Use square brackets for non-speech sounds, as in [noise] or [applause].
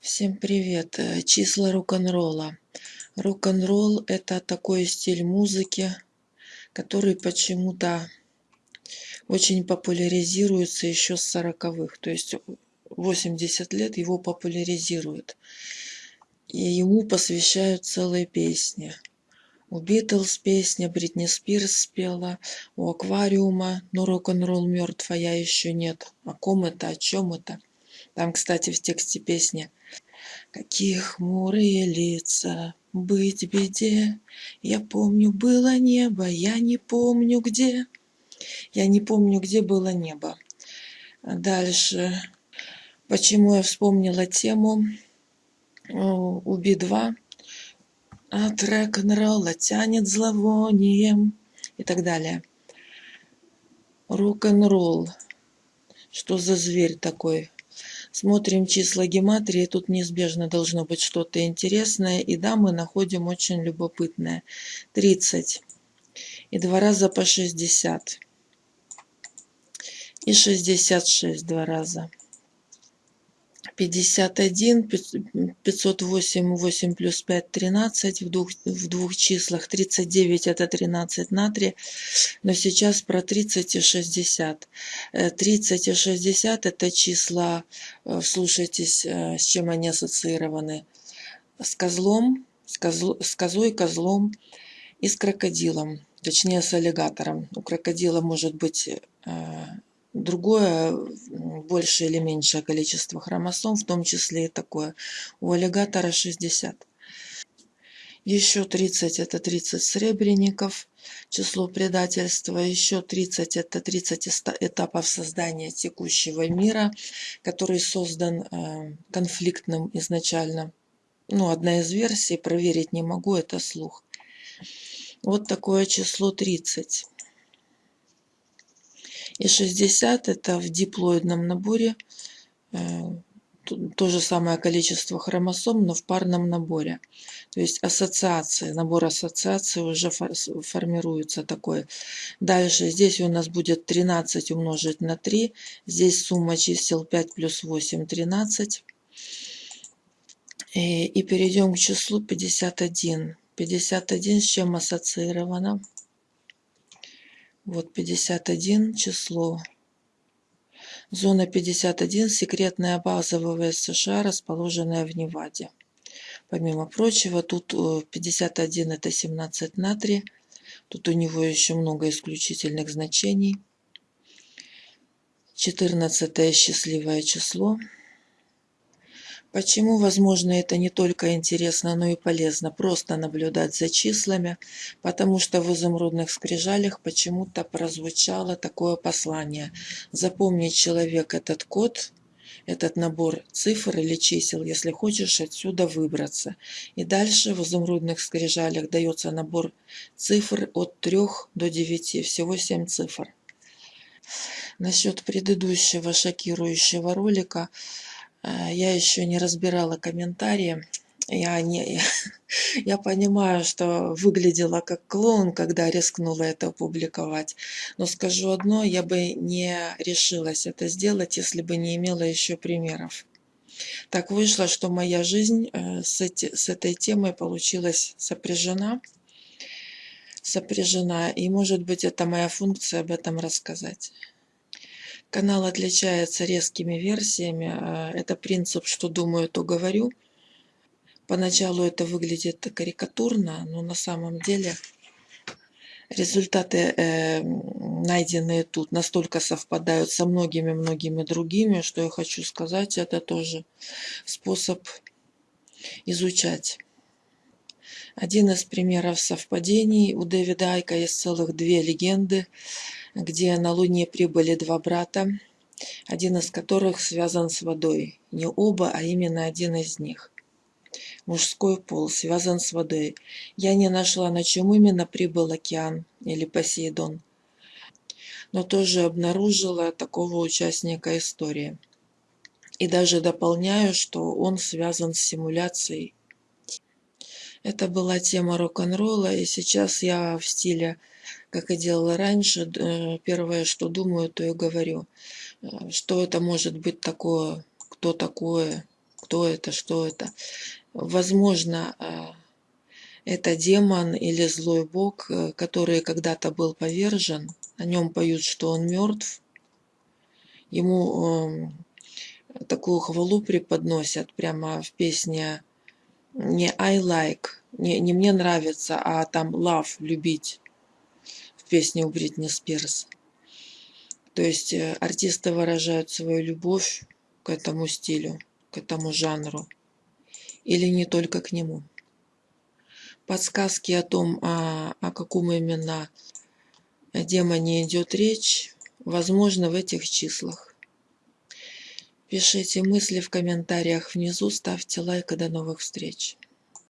Всем привет! Э, Числа рок-н-ролла. Рок-н-ролл это такой стиль музыки, который почему-то очень популяризируется еще с сороковых. То есть 80 лет его популяризируют. И ему посвящают целые песни. У Битлз песня, Бритни Спирс спела, у Аквариума, но рок-н-ролл мертв, а я еще нет. О ком это, о чем это? Там, кстати, в тексте песни Какие хмурые лица, быть беде. Я помню, было небо, я не помню где. Я не помню, где было небо. Дальше. Почему я вспомнила тему у Би-2? От рок-н-ролла тянет зловонием и так далее. Рок-н-ролл. Что за зверь такой? Смотрим числа гематрии, тут неизбежно должно быть что-то интересное. И да, мы находим очень любопытное. 30. И два раза по 60. И 66 два раза. 51, 508, 8 плюс 5, 13, в двух, в двух числах 39 это 13 на 3, но сейчас про 30 и 60. 30 и 60 это числа, э, слушайтесь, э, с чем они ассоциированы. С козлом, с, козл, с козой, козлом и с крокодилом, точнее с аллигатором. У крокодила может быть э, другое большее или меньшее количество хромосом, в том числе и такое. У аллигатора 60. Еще 30 это 30 сребреников, число предательства. Еще 30 это 30 этапов создания текущего мира, который создан э, конфликтным изначально. Ну, одна из версий, проверить не могу, это слух. Вот такое число 30. И 60 это в диплоидном наборе э, то же самое количество хромосом, но в парном наборе. То есть ассоциации, набор ассоциаций уже формируется такой. Дальше здесь у нас будет 13 умножить на 3. Здесь сумма чисел 5 плюс 8, 13. И, и перейдем к числу 51. 51 с чем ассоциировано? Вот 51 число. Зона 51 – секретная база ВВС США, расположенная в Неваде. Помимо прочего, тут 51 – это 17 натрия. Тут у него еще много исключительных значений. 14 – счастливое число. Почему, возможно, это не только интересно, но и полезно просто наблюдать за числами, потому что в изумрудных скрижалях почему-то прозвучало такое послание. Запомнить человек этот код, этот набор цифр или чисел, если хочешь отсюда выбраться. И дальше в изумрудных скрижалях дается набор цифр от 3 до 9, всего 7 цифр. Насчет предыдущего шокирующего ролика – я еще не разбирала комментарии. Я, не, [laughs] я понимаю, что выглядела как клоун, когда рискнула это опубликовать. Но скажу одно, я бы не решилась это сделать, если бы не имела еще примеров. Так вышло, что моя жизнь э, с, эти, с этой темой получилась сопряжена. Сопряжена. И может быть это моя функция об этом рассказать. Канал отличается резкими версиями. А, это принцип «что думаю, то говорю». Поначалу это выглядит карикатурно, но на самом деле результаты, э, найденные тут, настолько совпадают со многими-многими другими, что я хочу сказать, это тоже способ изучать. Один из примеров совпадений. У Дэвида Айка есть целых две легенды где на Луне прибыли два брата, один из которых связан с водой. Не оба, а именно один из них. Мужской пол связан с водой. Я не нашла, на чем именно прибыл океан или Посейдон, но тоже обнаружила такого участника истории. И даже дополняю, что он связан с симуляцией. Это была тема рок-н-ролла, и сейчас я в стиле как и делала раньше, э, первое, что думаю, то и говорю. Э, что это может быть такое, кто такое, кто это, что это. Возможно, а, это демон или злой бог, э, который когда-то был повержен. О нем поют, что он мертв. Ему эм, такую хвалу преподносят прямо в песне не I like, не, не мне нравится, а там love, любить в песне у Бритни Спирс. То есть э, артисты выражают свою любовь к этому стилю, к этому жанру. Или не только к нему. Подсказки о том, о, о каком именно демоне идет речь, возможно в этих числах. Пишите мысли в комментариях внизу, ставьте лайк и до новых встреч.